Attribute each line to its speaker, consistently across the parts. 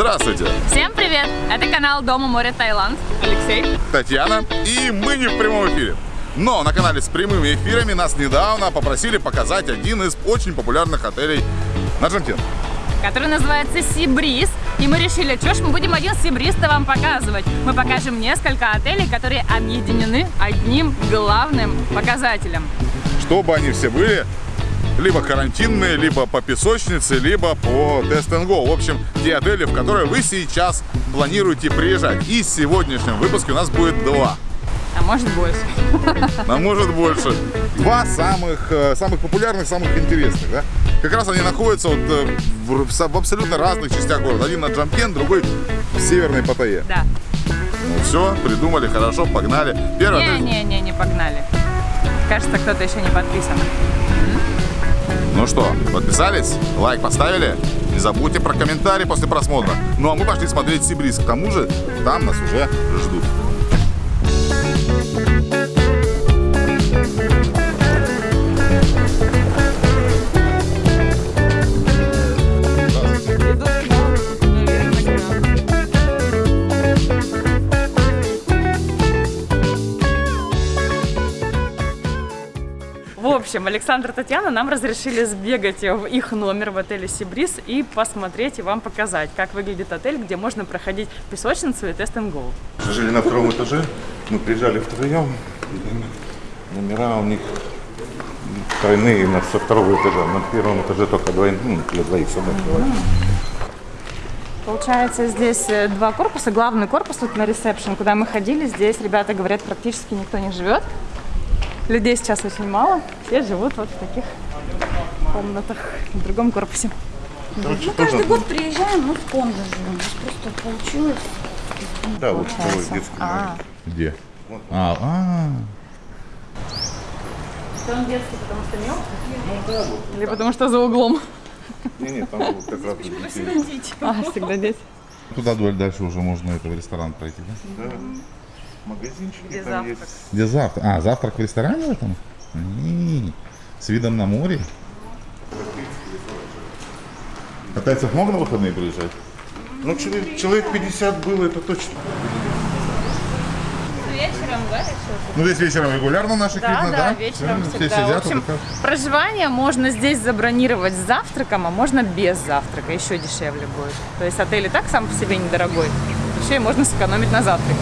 Speaker 1: Здравствуйте!
Speaker 2: Всем привет! Это канал Дома море Таиланд. Алексей.
Speaker 1: Татьяна. И мы не в прямом эфире. Но на канале с прямыми эфирами нас недавно попросили показать один из очень популярных отелей на Джамтин.
Speaker 2: Который называется Сибриз. И мы решили, что ж мы будем один Сибриз-то вам показывать. Мы покажем несколько отелей, которые объединены одним главным показателем.
Speaker 1: Чтобы они все были либо карантинные, либо по песочнице, либо по and Go. В общем, те отели, в которые вы сейчас планируете приезжать. И в сегодняшнем выпуске у нас будет два.
Speaker 2: А может больше.
Speaker 1: А может больше. Два самых, э, самых популярных, самых интересных, да? Как раз они находятся вот э, в, в абсолютно разных частях города. Один на Джамкен, другой в Северной Паттайе.
Speaker 2: Да.
Speaker 1: Ну все, придумали, хорошо, погнали. Первый отель.
Speaker 2: Не-не-не, не погнали. Кажется, кто-то еще не подписан.
Speaker 1: Ну что, подписались? Лайк поставили? Не забудьте про комментарий после просмотра. Ну а мы пошли смотреть Сибриз. К тому же, там нас уже ждут.
Speaker 2: Общем, Александр и Татьяна нам разрешили сбегать в их номер в отеле Сибриз и посмотреть и вам показать, как выглядит отель, где можно проходить песочницу и тест and go.
Speaker 3: Жили на втором этаже, мы приезжали втроем, номера у них тройные на, со второго этажа. На первом этаже только двойные, ну, для двоих собак.
Speaker 2: Получается, здесь э, два корпуса. Главный корпус тут на ресепшн, куда мы ходили. Здесь, ребята говорят, практически никто не живет. Людей сейчас очень мало. Все живут вот в таких комнатах в другом корпусе.
Speaker 3: Короче,
Speaker 4: Мы каждый год приезжаем, мы в кондо живем. Просто получилось.
Speaker 3: да, вот второй детский
Speaker 2: А.
Speaker 1: Где? А, а,
Speaker 2: он детский, потому что мелкий? Или потому что за углом?
Speaker 3: Не, не, там вот как раз детей.
Speaker 2: А, всегда дети.
Speaker 1: Туда дальше уже можно это в ресторан пройти, да?
Speaker 3: Да. Магазинчики
Speaker 2: Где
Speaker 3: там
Speaker 2: завтрак?
Speaker 3: есть.
Speaker 1: Где завтрак? А, завтрак в ресторане в этом? И, С видом на море? Катайцев много на выходные приезжать?
Speaker 3: Ну, человек, человек 50 было, это точно.
Speaker 2: Вечером, да, еще?
Speaker 1: Ну, здесь вечером регулярно наших
Speaker 2: Да,
Speaker 1: видно,
Speaker 2: да,
Speaker 1: да?
Speaker 2: вечером
Speaker 1: Все
Speaker 2: всегда.
Speaker 1: сидят,
Speaker 2: в общем,
Speaker 1: вот
Speaker 2: проживание можно здесь забронировать с завтраком, а можно без завтрака, еще дешевле будет. То есть отель и так сам по себе недорогой, еще и можно сэкономить на завтраке.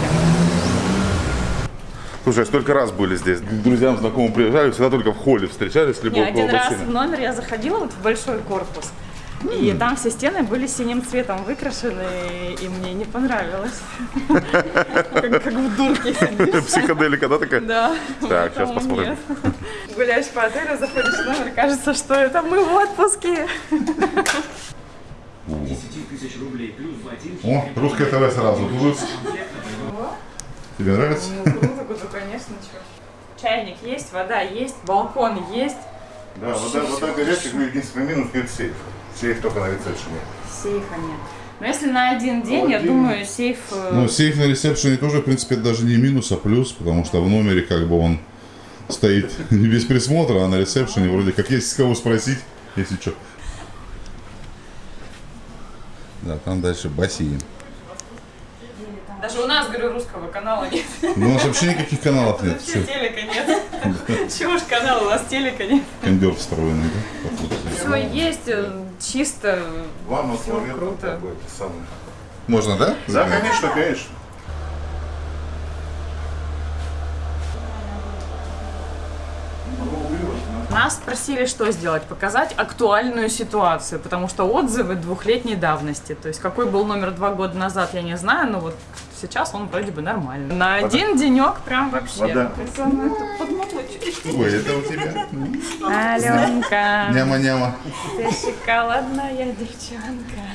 Speaker 1: Слушай, столько раз были здесь. К Друзьям, знакомым приезжали, всегда только в холле встречались, либо
Speaker 2: Не,
Speaker 1: около
Speaker 2: один раз
Speaker 1: бассейна.
Speaker 2: в номер я заходила вот в большой корпус, и там все стены были синим цветом выкрашены, и мне не понравилось. Как в дурке сидишь.
Speaker 1: Психоделика, да, такая?
Speaker 2: Да.
Speaker 1: Так, сейчас посмотрим.
Speaker 2: нет. Гуляешь по отелю, заходишь в номер, кажется, что это мы в отпуске.
Speaker 5: 10 тысяч рублей плюс.
Speaker 1: О, русское ТВ сразу. Тут. Тебе нравится?
Speaker 2: Ну, круто, круто, конечно, чё. Чайник есть, вода есть, балкон есть,
Speaker 3: Да, вода, вода горячая, ну, единственный минус нет сейф. Сейф только на ресепшене.
Speaker 2: сейфа нет. Но если на один день, я
Speaker 3: один.
Speaker 2: думаю, сейф... э,
Speaker 1: Ну, сейф на ресепшене тоже, в принципе, даже не минус, а плюс, потому что в номере как бы он стоит не без присмотра, а на ресепшене вроде как есть с кого спросить, если что. Да, там дальше бассейн.
Speaker 2: Говорю, русского канала нет.
Speaker 1: Ну, у нас вообще никаких каналов нет.
Speaker 2: Вообще телека нет. Чего уж канал, у нас телека нет.
Speaker 1: кондер встроенный, да?
Speaker 2: Все есть, э, чисто.
Speaker 3: Туалет,
Speaker 2: круто.
Speaker 1: Можно, да?
Speaker 3: Да, конечно, конечно.
Speaker 2: Нас спросили, что сделать, показать актуальную ситуацию, потому что отзывы двухлетней давности. То есть какой был номер два года назад, я не знаю, но вот сейчас он вроде бы нормальный. На один денек прям вообще.
Speaker 3: Вода.
Speaker 2: Это.
Speaker 1: Ой, это у тебя.
Speaker 2: Аленка,
Speaker 1: Няма-няма.
Speaker 2: ты шоколадная девчонка.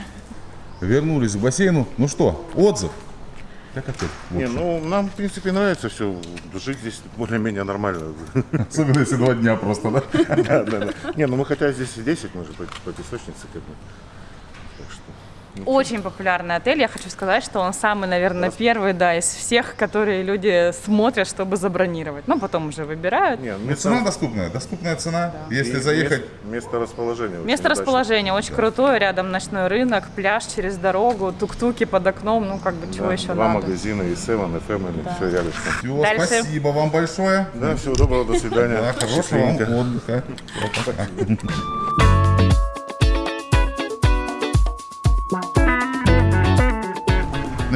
Speaker 1: Вернулись к бассейну. Ну что, отзыв? Как отель?
Speaker 3: Не, ну, нам, в принципе, нравится все. Жить здесь более-менее нормально.
Speaker 1: Особенно если два дня просто, да?
Speaker 3: Да, да, да. Не, ну мы хотя здесь и 10, мы же по, по песочнице как бы.
Speaker 2: Очень популярный отель. Я хочу сказать, что он самый, наверное, первый, да, из всех, которые люди смотрят, чтобы забронировать. Ну, потом уже выбирают.
Speaker 3: Не,
Speaker 1: Ну, цена доступная, доступная цена. Если
Speaker 3: и
Speaker 1: заехать,
Speaker 3: мест- место расположения.
Speaker 2: Место расположения очень крутое, рядом ночной рынок, пляж через дорогу, тук-туки под окном, ну как бы чего
Speaker 3: Да,
Speaker 2: еще
Speaker 3: Два
Speaker 2: надо.
Speaker 3: магазина, и Seven, и Family, все рядышком.
Speaker 1: Всё,
Speaker 2: Дальше.
Speaker 1: спасибо вам большое.
Speaker 3: Да, всего доброго, до свидания.
Speaker 1: Да, хорошего вам отдыха.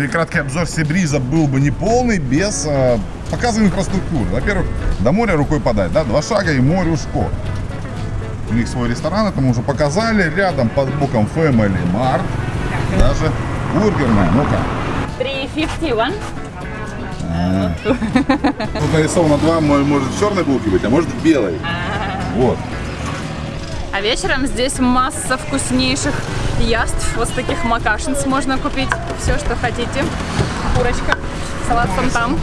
Speaker 1: и краткий обзор Сибриза был бы не полный без э, показа инфраструктуры. Во-первых, до моря рукой подать, да, два шага и море ушко. У них свой ресторан, это мы уже показали. Рядом под боком Family Mart. Даже бургерная. Ну-ка.
Speaker 2: 351.
Speaker 1: Тут нарисовано два, мо- может в черной булке быть, а может белой. Вот.
Speaker 2: А вечером здесь масса вкуснейших яств. Вот таких макашниц можно купить все, что хотите. Курочка, салат там.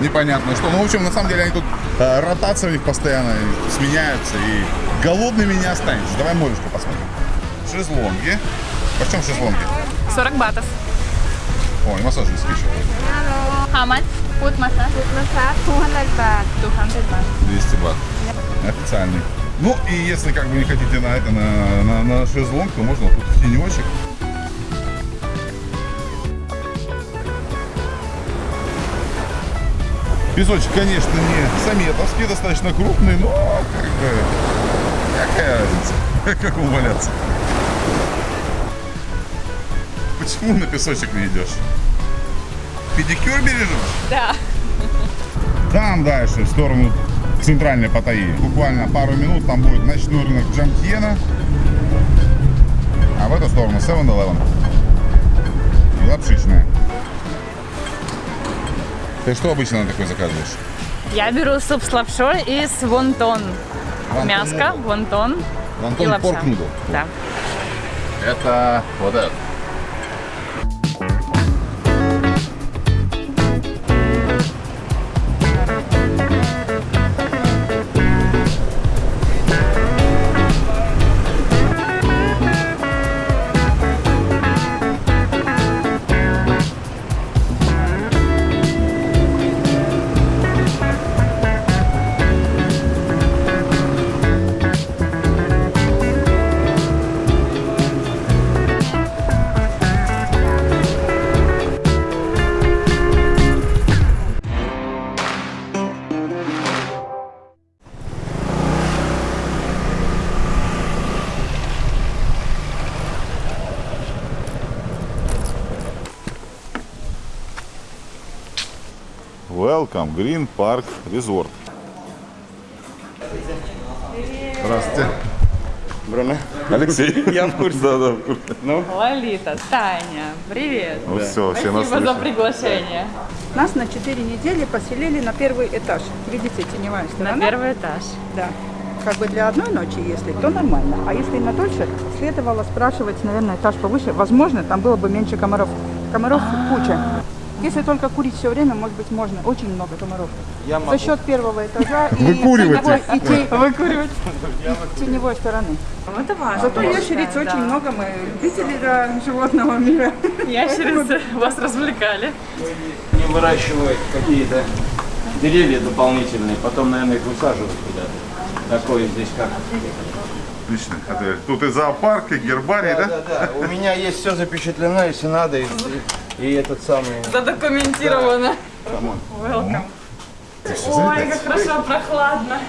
Speaker 1: непонятно что. Ну, в общем, на самом деле они тут э, ротация у них постоянно сменяются и голодными не останешься. Давай морюшку посмотрим. Шезлонги. Почем шезлонги?
Speaker 2: 40 батов.
Speaker 1: Ой, массаж не скидывают.
Speaker 2: How much? Food massage? Food massage 200 baht. 200 baht.
Speaker 1: 200 бат. Официальный. Ну, и если как бы не хотите на это, на, на, на шезлонг, то можно тут в тенечек. Песочек, конечно, не саметовский, достаточно крупный, но как бы какая разница, как валяться. Почему на песочек не идешь? Педикюр бережешь?
Speaker 2: Да.
Speaker 1: Там дальше, в сторону центральной Паттайи. Буквально пару минут там будет ночной рынок Джамтьена. А в эту сторону 7-Eleven. И лапшичная. Ты что обычно на такой заказываешь?
Speaker 2: Я беру суп с лапшой и с вонтон.
Speaker 1: Вонтон
Speaker 2: Мяско, вонтон
Speaker 1: Вонтон
Speaker 2: и лапша.
Speaker 1: порк нудл.
Speaker 2: Да.
Speaker 1: Это вот это. Welcome, Green Park Resort. Здравствуйте.
Speaker 3: Бруно?
Speaker 1: Алексей.
Speaker 3: Я в курсе.
Speaker 1: Да, да, в курсе.
Speaker 2: Лолита, Таня, привет.
Speaker 1: Ну все, все нас
Speaker 2: Спасибо за приглашение.
Speaker 6: Нас на 4 недели поселили на первый этаж. Видите, теневая
Speaker 2: На
Speaker 6: сторона?
Speaker 2: первый этаж.
Speaker 6: Да. Как бы для одной ночи, если, то нормально. А если на дольше, следовало спрашивать, наверное, этаж повыше. Возможно, там было бы меньше комаров. Комаров куча. Если только курить все время, может быть, можно. Очень много комаров. За счет первого этажа и теневой, и
Speaker 2: Выкуривать.
Speaker 6: и теневой стороны.
Speaker 2: Ну, Это важно.
Speaker 6: Зато ящериц
Speaker 2: Да.
Speaker 6: очень много. Мы любители да, животного мира.
Speaker 2: Ящерицы вас развлекали.
Speaker 5: Не выращивают какие-то деревья дополнительные, потом, наверное, их высаживают куда-то. Такое здесь как.
Speaker 1: Отлично. Тут и зоопарк, и гербарий, да?
Speaker 5: Да, да, у меня есть все запечатлено, если надо, и, и этот самый.
Speaker 2: Задокументировано. Welcome. Ой, как хорошо, прохладно.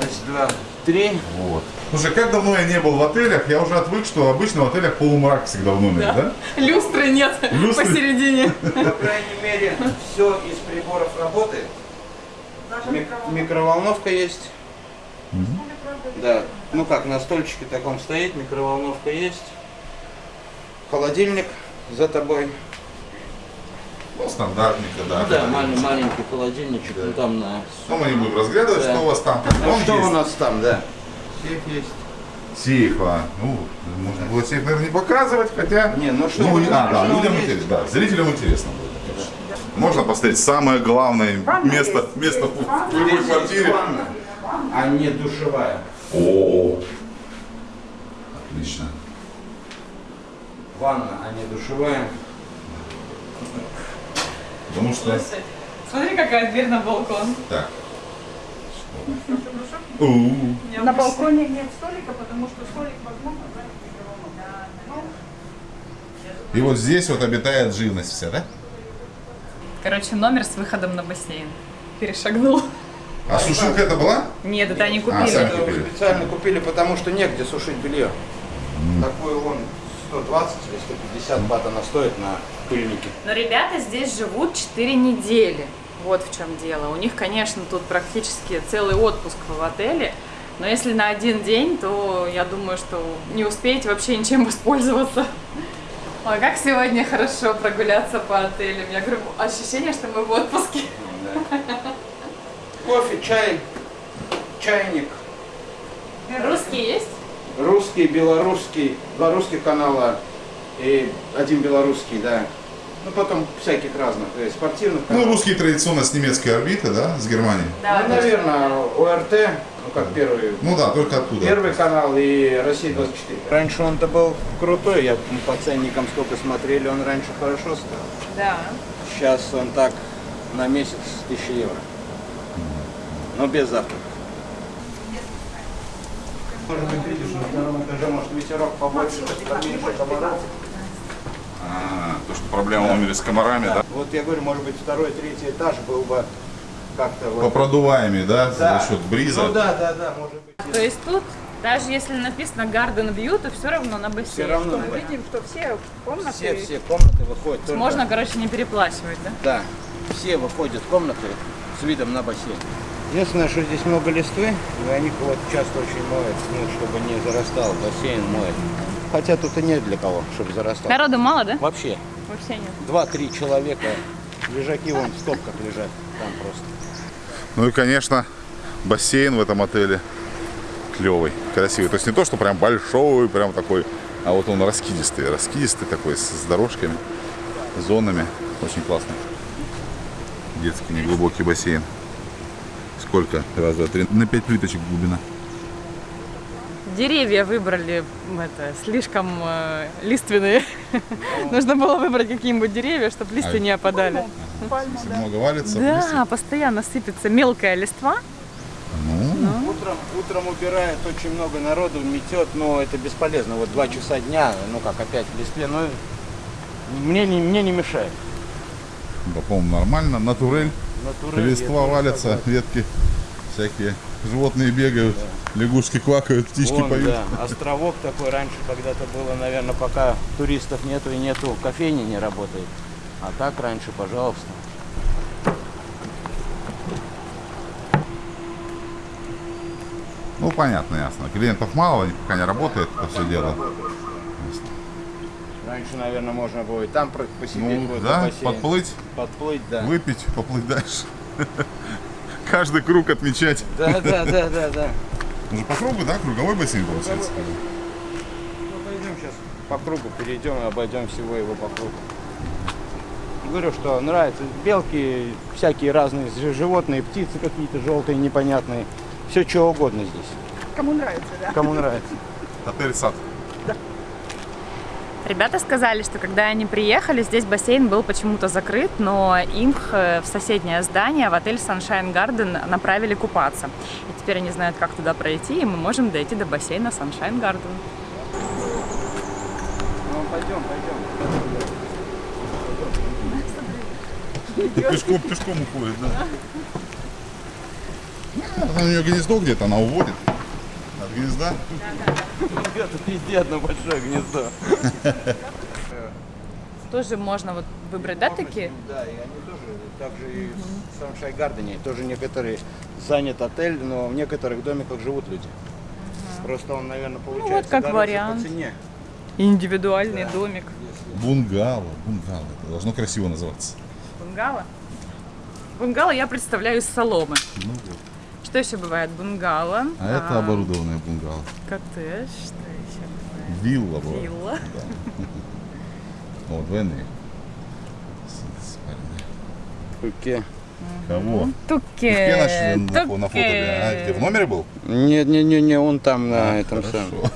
Speaker 5: Раз, два, три.
Speaker 1: Вот. Слушай, как давно я не был в отелях, я уже отвык, что обычно в отелях полумрак всегда в номере, да?
Speaker 2: Люстры нет
Speaker 1: Люстры.
Speaker 2: посередине.
Speaker 5: По крайней мере, все из приборов работает. Ми- микроволновка есть. Да, ну как, на стольчике таком стоит, микроволновка есть. Холодильник за тобой.
Speaker 1: Ну, стандартненько, да.
Speaker 5: Ну да, маленький, маленький холодильничек, ну там на...
Speaker 1: Ну, мы не будем разглядывать,
Speaker 5: Да.
Speaker 1: что у вас там.
Speaker 5: Ну,
Speaker 1: Он
Speaker 5: что
Speaker 1: есть.
Speaker 5: у нас там, да? Сейф есть.
Speaker 1: Сейф, а. Ну, можно было сейф, наверное, не показывать, хотя...
Speaker 5: Не, ну что,
Speaker 1: Ну,
Speaker 5: вы-
Speaker 1: а, да, людям интересно, да, зрителям интересно будет. Можно посмотреть самое главное место, место в в любой
Speaker 5: есть
Speaker 1: квартире.
Speaker 5: ванна, а не душевая.
Speaker 1: О, отлично.
Speaker 5: Ванна, а не душевая.
Speaker 1: Потому что...
Speaker 2: Смотри, какая дверь на балкон.
Speaker 1: Так. У-у-у.
Speaker 6: На балконе нет столика, потому что столик возможно.
Speaker 1: И вот здесь вот обитает живность вся, да?
Speaker 2: Короче, номер с выходом на бассейн. Перешагнул.
Speaker 1: А сушилка это была?
Speaker 2: Нет, это они
Speaker 1: А,
Speaker 2: купили.
Speaker 1: сами
Speaker 5: Это
Speaker 1: купили.
Speaker 5: специально купили, потому что негде сушить белье. Такой он 120 или 150 бат она стоит на пыльнике.
Speaker 2: Но ребята здесь живут 4 недели. Вот в чем дело. У них, конечно, тут практически целый отпуск в отеле. Но если на один день, то я думаю, что не успеете вообще ничем воспользоваться. Ой, как сегодня хорошо прогуляться по отелям. Я говорю, ощущение, что мы в отпуске.
Speaker 5: Кофе, чай, чайник.
Speaker 2: Русские есть?
Speaker 5: Русский, белорусский, два русских канала и один белорусский, да. Ну, потом всяких разных, э, спортивных
Speaker 1: Ну,
Speaker 5: каналов.
Speaker 1: русские традиционно с немецкой орбиты, да, с Германии.
Speaker 5: Ну, наверное, ОРТ, ну, как первый,
Speaker 1: Ну да, только оттуда.
Speaker 5: первый канал и Россия 24. Раньше он-то был крутой, я ну, по ценникам сколько смотрели, он раньше хорошо стоил.
Speaker 2: Да.
Speaker 5: Сейчас он так на месяц 1000 евро. Но без завтрака. Может быть, видишь, на втором этаже, может, ветерок побольше, поменьше комаров.
Speaker 1: А, то, что проблема умели с комарами, да?
Speaker 5: Вот я говорю, может быть, второй, третий этаж был бы как-то вот...
Speaker 1: Попродуваемый, да,
Speaker 5: Да.
Speaker 1: за счет бриза.
Speaker 5: Ну да, да, да, может быть.
Speaker 2: То есть тут, даже если написано Garden View, то все равно на бассейн.
Speaker 5: Все равно.
Speaker 6: Мы видим, что все комнаты
Speaker 5: Все, все комнаты выходят. только-
Speaker 2: Можно, короче, не переплачивать, да?
Speaker 5: Да, все выходят в комнаты с видом на бассейн. Единственное, что здесь много листвы, и они вот часто очень моют, ну, чтобы не зарастал, бассейн моет. Хотя тут и нет для кого, чтобы зарастал.
Speaker 2: Народу мало, да?
Speaker 5: Вообще,
Speaker 2: Вообще нет.
Speaker 5: два-три человека, лежаки вон в стопках лежат, там просто.
Speaker 1: Ну и, конечно, бассейн в этом отеле клевый, красивый. То есть не то, что прям большой, прям такой, а вот он раскидистый, раскидистый такой, с, с дорожками, зонами. Очень классный. Детский неглубокий бассейн. Сколько? Раз, два, три. На пять плиточек глубина.
Speaker 2: Деревья выбрали это, слишком э, лиственные. Нужно было выбрать какие-нибудь деревья, чтобы листья
Speaker 1: А-
Speaker 2: не опадали.
Speaker 1: Много валится,
Speaker 2: Да, постоянно сыпется мелкая листва.
Speaker 1: Ну,
Speaker 5: Утром, утром убирает очень много народу, метет, но это бесполезно. Вот два часа дня, ну как опять в листве, но мне не, мне не мешает.
Speaker 1: да, по-моему, нормально. Натурель.
Speaker 5: Натурель,
Speaker 1: Листва валятся, ветки всякие. Животные бегают, лягушки квакают, птички
Speaker 5: Вон,
Speaker 1: поют.
Speaker 5: да, островок такой раньше когда-то было, наверное, пока туристов нету и нету, кофейни не работает. А так раньше, пожалуйста.
Speaker 1: Ну, понятно, ясно. Клиентов мало, они пока не работает это все дело.
Speaker 5: Раньше, наверное, можно и там посидеть
Speaker 1: Ну, да, подплыть,
Speaker 5: Подплыть, да.
Speaker 1: выпить, поплыть дальше. Каждый круг отмечать.
Speaker 5: Да, да, да, да, да.
Speaker 1: Ну, по кругу, да? Круговой бассейн получается.
Speaker 5: Ну, пойдем сейчас по кругу перейдем и обойдем всего его по кругу. Говорю, что нравится. Белки, всякие разные животные, птицы какие-то желтые, непонятные. Все, что угодно здесь.
Speaker 6: кому нравится, да?
Speaker 5: Кому нравится.
Speaker 1: Отель сад.
Speaker 2: Ребята сказали, что когда они приехали, здесь бассейн был почему-то закрыт, но им э, в соседнее здание, в отель Sunshine Garden, направили купаться. И теперь они знают, как туда пройти, и мы можем дойти до бассейна Sunshine Garden.
Speaker 5: Ну, пойдем, пойдем.
Speaker 1: Пешком, пешком уходит, да. Она у нее гнездо где-то, она уводит. От гнезда.
Speaker 5: Ребята, везде одно большое гнездо.
Speaker 2: Тоже можно вот выбрать, да, такие?
Speaker 5: Да, и они тоже, также и в Саншай Гардене, тоже некоторые занят отель, но в некоторых домиках живут люди. Просто он, наверное, получается
Speaker 2: как
Speaker 5: дороже
Speaker 2: вариант.
Speaker 5: по цене.
Speaker 2: Индивидуальный домик.
Speaker 1: Бунгало, бунгало. Это должно красиво называться.
Speaker 2: Бунгало? Бунгало я представляю из соломы.
Speaker 1: Ну вот.
Speaker 2: Что еще бывает? Бунгало.
Speaker 1: А это оборудованное бунгало.
Speaker 2: Коттедж. Что еще бывает?
Speaker 1: Вилла бывает.
Speaker 2: Вилла.
Speaker 1: О, двойные.
Speaker 5: Туке.
Speaker 1: Кого?
Speaker 2: Туке. Туке.
Speaker 1: А, где, в номере был?
Speaker 5: Не, не, не, не, он там на этом
Speaker 1: Хорошо.
Speaker 5: самом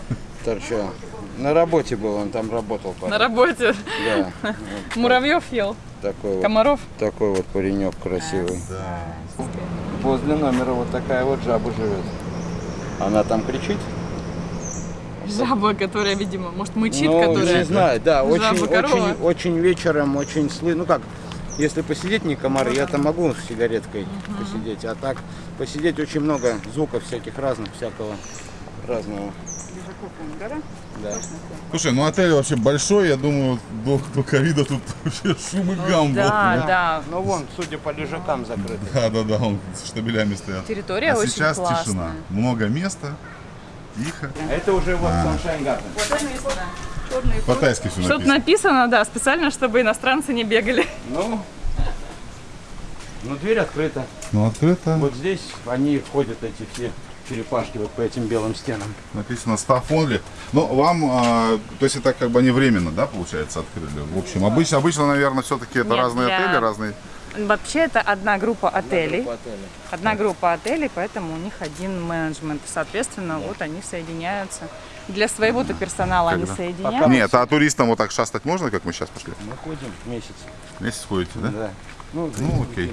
Speaker 5: торчал. На работе был, он там работал. парень.
Speaker 2: На работе.
Speaker 5: Да.
Speaker 2: Муравьев ел.
Speaker 5: Такой вот,
Speaker 2: Комаров.
Speaker 5: такой вот паренек красивый. Возле номера вот такая вот жаба живет. Она там кричит?
Speaker 2: Жаба, которая, видимо, может, мычит,
Speaker 5: ну,
Speaker 2: которая...
Speaker 5: не знаю, да,
Speaker 2: Жаба,
Speaker 5: очень,
Speaker 2: корова.
Speaker 5: очень, очень вечером, очень слы, ну как, если посидеть не комары, я там могу с сигареткой посидеть, а так посидеть очень много звуков всяких разных, всякого разного. Да.
Speaker 1: Слушай, ну отель вообще большой, я думаю, до, до ковида тут вообще шум и гам был.
Speaker 2: Да, да.
Speaker 5: Ну вон, судя по лежакам закрыты.
Speaker 1: Да, да, да, он с штабелями стоят.
Speaker 2: Территория
Speaker 1: а
Speaker 2: очень
Speaker 1: сейчас
Speaker 2: классная.
Speaker 1: тишина. Много места, тихо.
Speaker 5: А это уже вот Sunshine Garden.
Speaker 1: По-тайски все
Speaker 2: Что-то
Speaker 1: написано.
Speaker 2: написано, да, специально, чтобы иностранцы не бегали.
Speaker 5: Ну, ну дверь открыта.
Speaker 1: Ну, открыто.
Speaker 5: Вот здесь они ходят, эти все черепашки, вот по этим белым стенам.
Speaker 1: Написано staff only. Ну, вам, а, то есть это как бы не временно, да, получается, открыли? В общем, обычно, обычно наверное, все-таки это
Speaker 2: Нет,
Speaker 1: разные
Speaker 2: для-
Speaker 1: отели, разные...
Speaker 2: Вообще это одна группа отелей.
Speaker 5: По отелю.
Speaker 2: Одна группа отелей, поэтому у них один менеджмент. Соответственно, вот они соединяются. Для своего-то персонала они
Speaker 1: Когда?
Speaker 2: соединяются.
Speaker 1: Нет, а туристам вот так шастать можно, как мы сейчас пошли?
Speaker 5: Мы ходим месяц.
Speaker 1: Месяц ходите, да?
Speaker 5: Да. Ну,
Speaker 1: Ну, окей.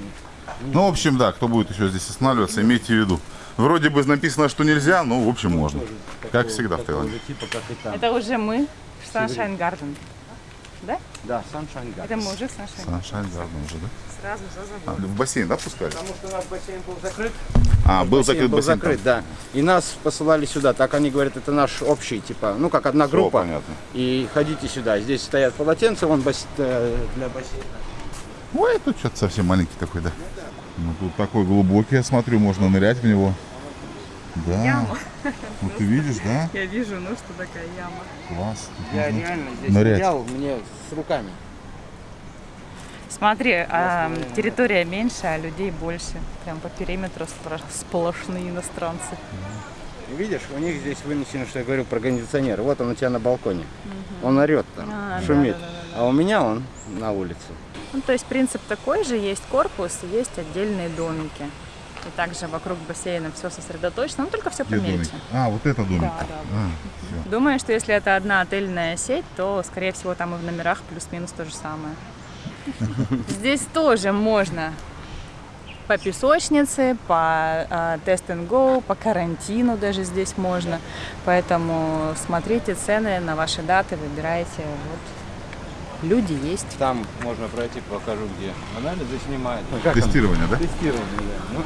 Speaker 1: Ну, в общем, да, кто будет еще здесь останавливаться, имейте в виду. Вроде бы написано, что нельзя, но, в общем, можно. Как всегда в Таиланде.
Speaker 5: типа, там.
Speaker 2: Это уже мы в Sunshine Garden. Да?
Speaker 5: Да, Sunshine Garden.
Speaker 2: Это мы уже в Sunshine.
Speaker 1: Sunshine Garden уже, да?
Speaker 2: Сразу за
Speaker 1: А, в бассейн, да, пускали?
Speaker 5: Потому что у нас бассейн был закрыт.
Speaker 1: А, был закрыт
Speaker 5: был
Speaker 1: бассейн.
Speaker 5: закрыт, да. И нас посылали сюда. Так они говорят, это наш общий, типа, ну как одна
Speaker 1: Всё,
Speaker 5: группа.
Speaker 1: понятно.
Speaker 5: И ходите сюда. Здесь стоят полотенца, вон бас- э, для бассейна.
Speaker 1: Ой, тут что-то совсем маленький такой, да? Ну, тут такой глубокий, я смотрю, можно нырять в него. Да. Ну, ты видишь, да?
Speaker 2: Я вижу, ну что такая яма.
Speaker 1: Класс.
Speaker 5: Я
Speaker 1: Можно
Speaker 5: реально здесь
Speaker 1: нырять.
Speaker 5: нырял, мне с руками.
Speaker 2: Смотри, а, территория меньше, а людей больше. Прям по периметру сплошные иностранцы.
Speaker 5: Видишь, у них здесь вынесено, что я говорю про кондиционер. Вот он у тебя на балконе. Он орет там,
Speaker 2: А,
Speaker 5: шумит.
Speaker 2: да-да-да-да.
Speaker 5: А у меня он на улице.
Speaker 2: Ну, то есть принцип такой же, есть корпус есть отдельные домики. И также вокруг бассейна все сосредоточено, но только все
Speaker 1: Где домик?
Speaker 2: помельче.
Speaker 1: А, вот это домик.
Speaker 2: Да, да.
Speaker 1: А.
Speaker 2: Думаю, что если это одна отельная сеть, то, скорее всего, там и в номерах плюс-минус то же самое. Здесь тоже можно по песочнице, по а, тест and go, по карантину даже здесь можно. Поэтому смотрите цены на ваши даты, выбирайте. Вот. Люди есть.
Speaker 5: Там можно пройти, покажу где. Анализы снимает. Ну, как он?
Speaker 1: Тестирование, да?
Speaker 5: Тестирование, да. Ну,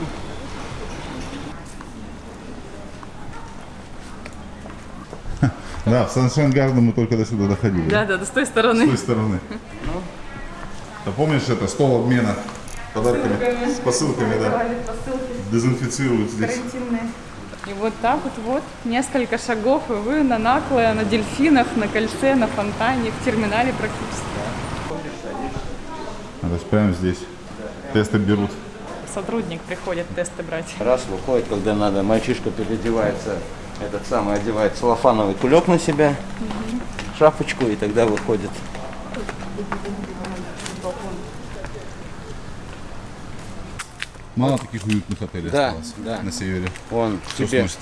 Speaker 1: Да, в Sunshine Garden мы только до сюда доходили.
Speaker 2: Да, да, с той
Speaker 1: С
Speaker 2: стороны.
Speaker 1: той стороны. Ты помнишь это, стол обмена подарками, с посылками, да? Дезинфицируют здесь.
Speaker 2: Карантинные. И вот так вот, вот, несколько шагов, и вы на Накле, на дельфинах, на кольце, на фонтане, в терминале практически.
Speaker 1: То есть прямо здесь тесты берут.
Speaker 2: Сотрудник приходит тесты брать.
Speaker 5: Раз выходит, когда надо, мальчишка переодевается, этот самый одевает целлофановый кулек на себя, шапочку, и тогда выходит.
Speaker 1: Мало таких уютных отелей
Speaker 5: Да,
Speaker 1: осталось
Speaker 5: да.
Speaker 1: на севере.
Speaker 5: Вон
Speaker 1: Всё
Speaker 5: тебе
Speaker 1: сносит.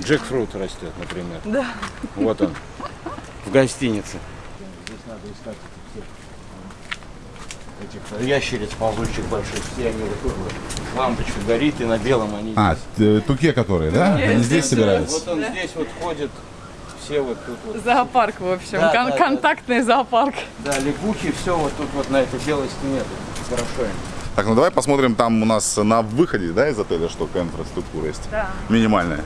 Speaker 5: джекфрут растет, например.
Speaker 2: Да.
Speaker 5: Вот он, в гостинице. Здесь надо искать этих, этих ящериц ползучих больших. Все они вот. Лампочка горит, и на белом они
Speaker 1: А, т- туке которые, да? Они здесь собираются?
Speaker 5: Вот он здесь вот ходит, все вот тут вот.
Speaker 2: Зоопарк, в общем,
Speaker 5: Да,
Speaker 2: кон-
Speaker 5: да, да.
Speaker 2: контактный зоопарк.
Speaker 5: Да, лягухи, все вот тут вот на этой белой стене. Хорошо им.
Speaker 1: Так, ну давай посмотрим там у нас на выходе, да, из отеля, что какая инфраструктура есть.
Speaker 2: Да.
Speaker 1: Минимальная.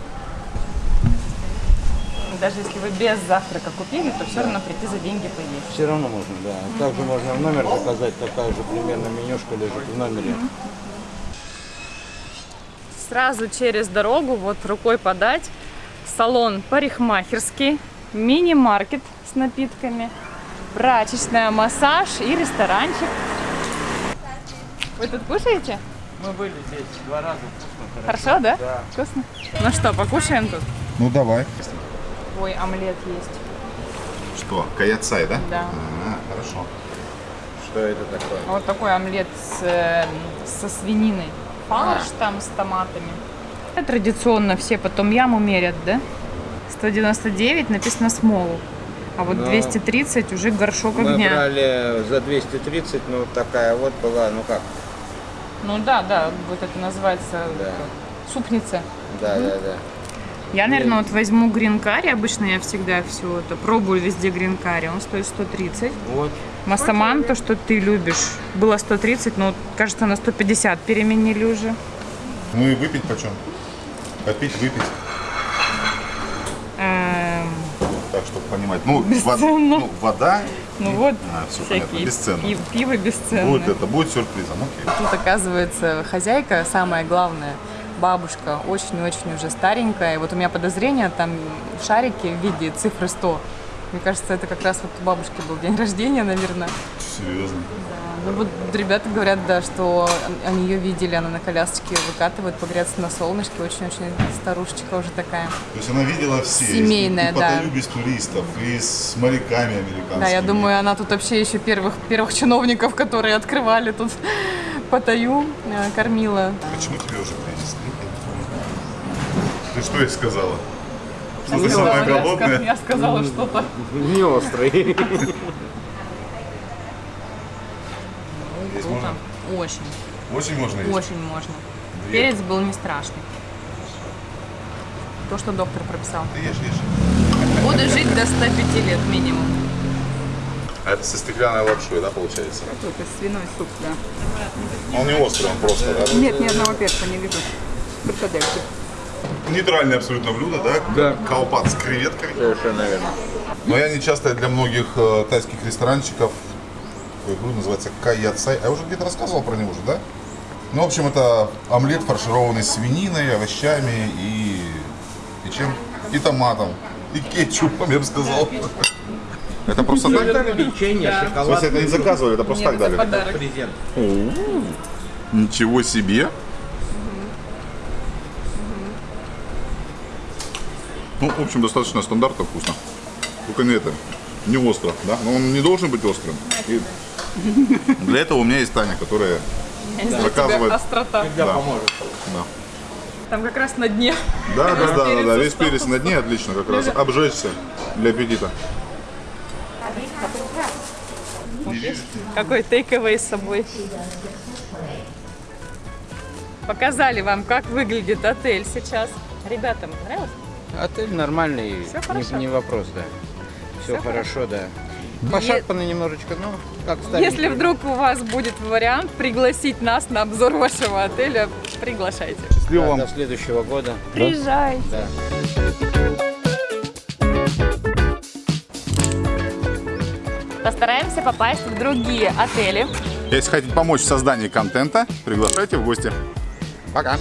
Speaker 2: Даже если вы без завтрака купили, то все равно прийти за деньги поесть.
Speaker 5: Все равно можно, да. Также можно в номер заказать, такая же примерно менюшка лежит в номере.
Speaker 2: Сразу через дорогу, вот рукой подать, салон парикмахерский, мини-маркет с напитками, прачечная, массаж и ресторанчик. Вы тут кушаете?
Speaker 5: Мы были здесь два раза, вкусно, хорошо.
Speaker 2: Хорошо, да?
Speaker 5: Да.
Speaker 2: Вкусно? Ну что, покушаем тут?
Speaker 1: Ну давай.
Speaker 2: Ой, омлет есть.
Speaker 1: Что, каяцай, да?
Speaker 2: Да.
Speaker 1: А, хорошо.
Speaker 5: Что это такое?
Speaker 2: Вот такой омлет с, э, со свининой. Фарш там с томатами. Традиционно все потом яму мерят, да? 199 написано смолу. А вот
Speaker 5: Но
Speaker 2: 230 уже горшок
Speaker 5: Мы
Speaker 2: огня.
Speaker 5: брали за 230, ну такая вот была, ну как,
Speaker 2: Ну да, да, вот это называется
Speaker 5: Да.
Speaker 2: супница.
Speaker 5: да, да, да.
Speaker 2: Я, наверное, вот возьму грин-карри. Обычно я всегда все это пробую везде грин-карри. Он стоит 130.
Speaker 5: Вот.
Speaker 2: Массаман, то, что ты любишь, было 130, но кажется, на 150 переменили уже.
Speaker 1: Ну и выпить почем? Попить, выпить.
Speaker 2: Эм,
Speaker 1: Так, чтобы понимать. Ну,
Speaker 2: Бесценно.
Speaker 1: вод- ну, вода.
Speaker 2: Ну вот,
Speaker 1: А, все понятно.
Speaker 2: всякие
Speaker 1: Бесценно.
Speaker 2: пи- пиво бесценное.
Speaker 1: Будет это, будет сюрпризом. Окей.
Speaker 2: Тут, оказывается, хозяйка, самое главное, бабушка, очень-очень уже старенькая. И вот у меня подозрение, там шарики в виде цифры 100. Мне кажется, это как раз вот у бабушки был день рождения, наверное.
Speaker 1: Серьезно.
Speaker 2: Ну вот ребята говорят, да, что они ее видели, она на колясочке выкатывает, погреться на солнышке, очень-очень старушечка уже такая.
Speaker 1: То есть она видела все.
Speaker 2: Семейная,
Speaker 1: и,
Speaker 2: да.
Speaker 1: Паттайю без туристов, и с моряками американскими.
Speaker 2: Да, я думаю, она тут вообще еще первых, первых чиновников, которые открывали тут Паттайю, э, кормила.
Speaker 1: Почему тебе уже принесли? Ты что ей сказала? Что
Speaker 2: Я
Speaker 1: ты
Speaker 2: сказала-
Speaker 1: самая голодная?
Speaker 2: Я сказала что-то.
Speaker 5: Не острый.
Speaker 1: Есть можно?
Speaker 2: Очень,
Speaker 1: Очень можно есть?
Speaker 2: очень можно. Перец был не страшный. То, что доктор прописал.
Speaker 1: Ты ешь, ешь.
Speaker 2: Буду жить до 105 лет минимум.
Speaker 1: А это со стеклянной лапшой, да, получается?
Speaker 6: Это свиной суп, да.
Speaker 1: Он не острый, он просто, да?
Speaker 6: Нет, ни одного перца не вижу. Фрикадельки.
Speaker 1: Нейтральное абсолютно блюдо, да?
Speaker 5: Да.
Speaker 1: Колпак с креветкой.
Speaker 5: Совершенно верно.
Speaker 1: Но я не часто для многих э, тайских ресторанчиков такое блюдо называется каяцай. А я уже где-то рассказывал про него же, да? Ну, в общем, это омлет, фаршированный свининой, овощами и, и чем? И томатом. И кетчупом, я бы сказал. Это просто так?
Speaker 5: Печенье,
Speaker 1: В
Speaker 5: шоколад.
Speaker 1: смысле, это не заказывали, это просто так дали?
Speaker 2: подарок.
Speaker 5: Презент.
Speaker 1: Ничего себе! Ну, в общем, достаточно стандартно вкусно. Только не это, не остро, да? Но он не должен быть острым. И для этого у меня есть Таня, которая заказывает.
Speaker 2: острота.
Speaker 5: Когда
Speaker 1: Да.
Speaker 5: поможет.
Speaker 1: Да,
Speaker 2: Там как раз на дне.
Speaker 1: да, да, да, да, да, весь перец на дне отлично как раз. Обжечься для аппетита.
Speaker 2: Какой тейк-эвэй с собой. Показали вам, как выглядит отель сейчас. Ребятам понравилось?
Speaker 5: Отель нормальный, не,
Speaker 2: хорошо.
Speaker 5: не вопрос, да. Все
Speaker 2: Всё
Speaker 5: хорошо, да. Пошарпано немножечко, ну, как
Speaker 2: Если
Speaker 5: старенький.
Speaker 2: вдруг у вас будет вариант пригласить нас на обзор вашего отеля, приглашайте.
Speaker 1: Счастливо
Speaker 5: Да,
Speaker 1: вам.
Speaker 5: до следующего года.
Speaker 2: Приезжайте.
Speaker 5: Да.
Speaker 2: Постараемся попасть в другие отели.
Speaker 1: Если хотите помочь в создании контента, приглашайте в гости. Пока.